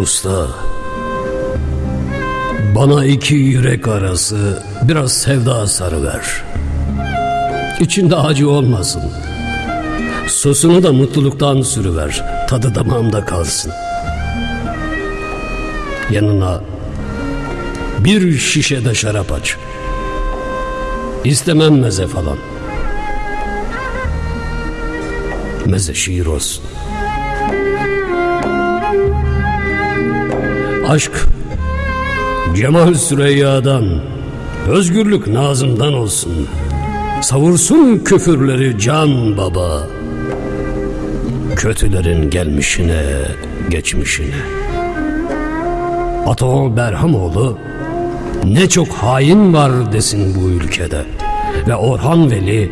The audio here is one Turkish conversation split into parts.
Usta, bana iki yürek arası biraz sevda sarıver. İçinde acı olmasın. Sosunu da mutluluktan sürüver. Tadı damağımda kalsın. Yanına bir şişe de şarap aç. İstemem meze falan. Meze şiir olsun. Aşk Cemal Süreyya'dan, özgürlük Nazım'dan olsun. Savursun küfürleri can baba. Kötülerin gelmişine, geçmişine. Ataoğlu Berhamoğlu ne çok hain var desin bu ülkede. Ve Orhan Veli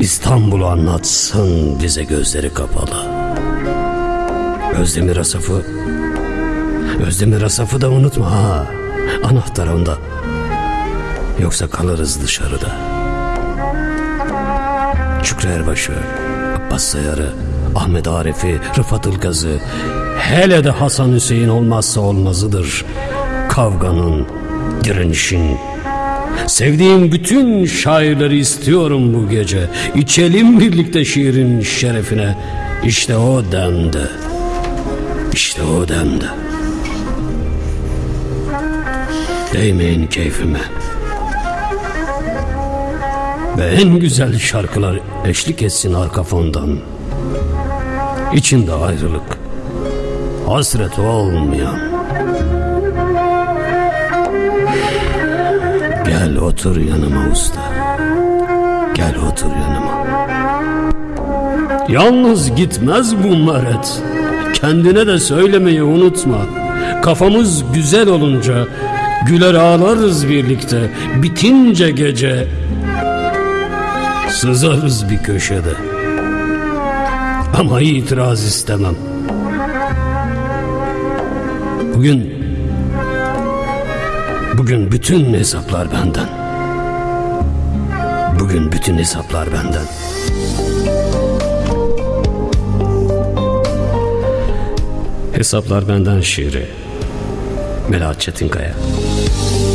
İstanbul'u anlatsın bize gözleri kapalı. Özdemir Asaf'ı Özdemir Asaf'ı da unutma ha. Anahtar onda. Yoksa kalırız dışarıda. Şükrü Erbaş'ı, Abbas Sayar'ı, Ahmet Arif'i, Rıfat Ilgaz'ı, hele de Hasan Hüseyin olmazsa olmazıdır. Kavganın, direnişin, Sevdiğim bütün şairleri istiyorum bu gece. İçelim birlikte şiirin şerefine. İşte o demde. İşte o demde. Değmeyin keyfime. Ve en güzel şarkılar eşlik etsin arka fondan. İçinde ayrılık, hasret olmayan. Gel otur yanıma usta. Gel otur yanıma. Yalnız gitmez bu meret. Kendine de söylemeyi unutma. Kafamız güzel olunca güler ağlarız birlikte. Bitince gece sızarız bir köşede. Ama itiraz istemem. Bugün Bugün bütün hesaplar benden. Bugün bütün hesaplar benden. Hesaplar benden şiiri. Melahat Çetinkaya. Thank you.